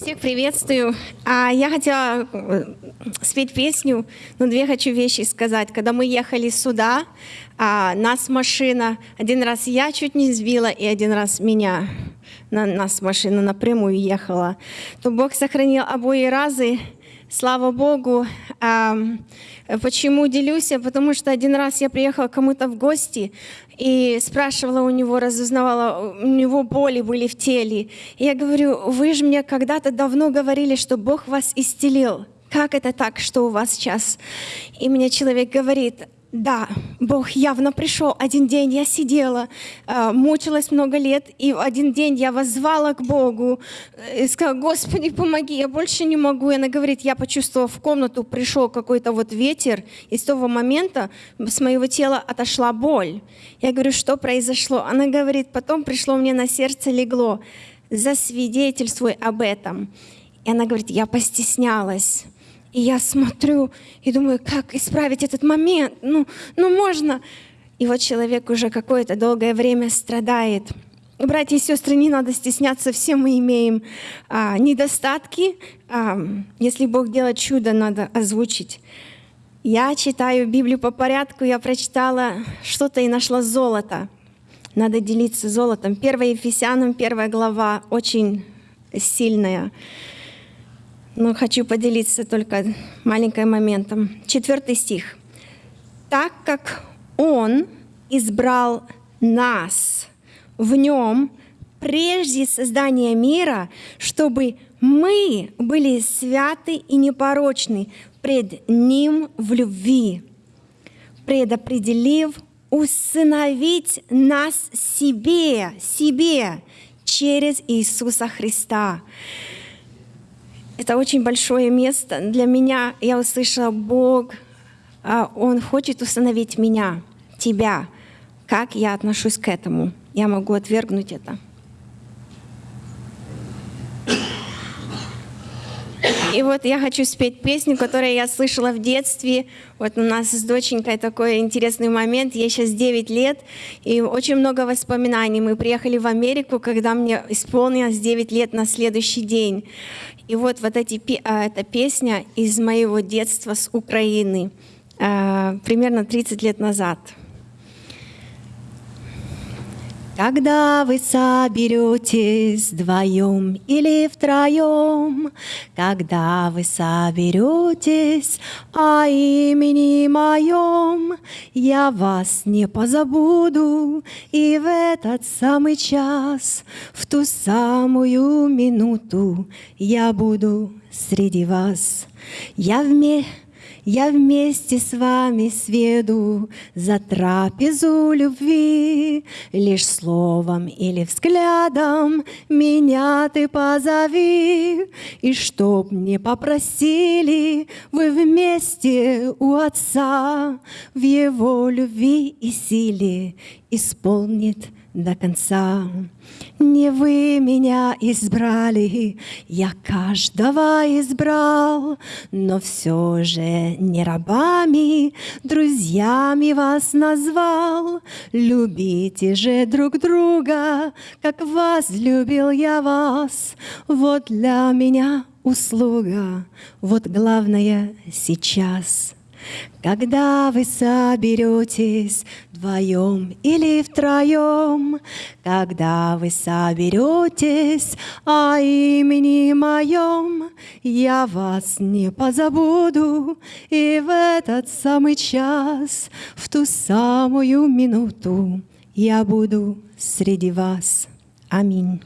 Всех приветствую. А я хотела э, спеть песню, но две хочу вещи сказать. Когда мы ехали сюда, а, нас машина, один раз я чуть не сбила, и один раз меня, на, нас машина напрямую ехала, то Бог сохранил обои разы, слава Богу. Почему делюсь? Потому что один раз я приехала кому-то в гости и спрашивала у него, разузнавала, у него боли были в теле. И я говорю, вы же мне когда-то давно говорили, что Бог вас исцелил. Как это так, что у вас сейчас? И мне человек говорит, да, Бог явно пришел. Один день я сидела, э, мучилась много лет, и один день я воззвала к Богу э, и сказала, Господи, помоги, я больше не могу. И она говорит, я почувствовала в комнату, пришел какой-то вот ветер, и с того момента с моего тела отошла боль. Я говорю, что произошло? Она говорит, потом пришло мне на сердце легло, засвидетельствуй об этом. И она говорит, я постеснялась. И я смотрю и думаю, как исправить этот момент? Ну, ну можно. И вот человек уже какое-то долгое время страдает. Братья и сестры, не надо стесняться, все мы имеем а, недостатки. А, если Бог делает чудо, надо озвучить. Я читаю Библию по порядку, я прочитала что-то и нашла золото. Надо делиться золотом. 1 Ефесянам, первая глава, очень сильная. Но хочу поделиться только маленьким моментом. Четвертый стих. «Так как Он избрал нас в Нем прежде создания мира, чтобы мы были святы и непорочны пред Ним в любви, предопределив усыновить нас себе, себе через Иисуса Христа. Это очень большое место. Для меня я услышала, Бог, а, Он хочет установить меня, тебя. Как я отношусь к этому? Я могу отвергнуть это. И вот я хочу спеть песню, которую я слышала в детстве. Вот у нас с доченькой такой интересный момент. Ей сейчас 9 лет, и очень много воспоминаний. Мы приехали в Америку, когда мне исполнилось 9 лет на следующий день. И вот, вот эти, а, эта песня из моего детства с Украины, а, примерно 30 лет назад. Когда вы соберетесь вдвоем или втроем, Когда вы соберетесь о имени моем, Я вас не позабуду, и в этот самый час, В ту самую минуту я буду среди вас. Я вместе я вместе с вами сведу за трапезу любви, Лишь словом или взглядом меня ты позови, И чтоб не попросили вы вместе у Отца, В Его любви и силе исполнит до конца. Не вы меня избрали, я каждого избрал, но все же не рабами, друзьями вас назвал. Любите же друг друга, как вас любил я вас. Вот для меня услуга, вот главное сейчас — когда вы соберетесь вдвоем или втроем, Когда вы соберетесь о имени моем, Я вас не позабуду, и в этот самый час, В ту самую минуту я буду среди вас. Аминь.